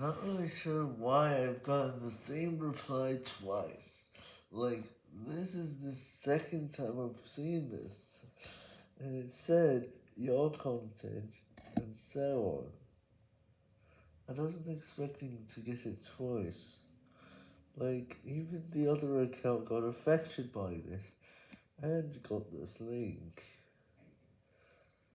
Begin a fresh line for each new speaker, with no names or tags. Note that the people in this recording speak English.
Not really sure why I've gotten the same reply twice. Like, this is the second time I've seen this. And it said, your content, and so on. I wasn't expecting to get it twice. Like, even the other account got affected by this, and got this link.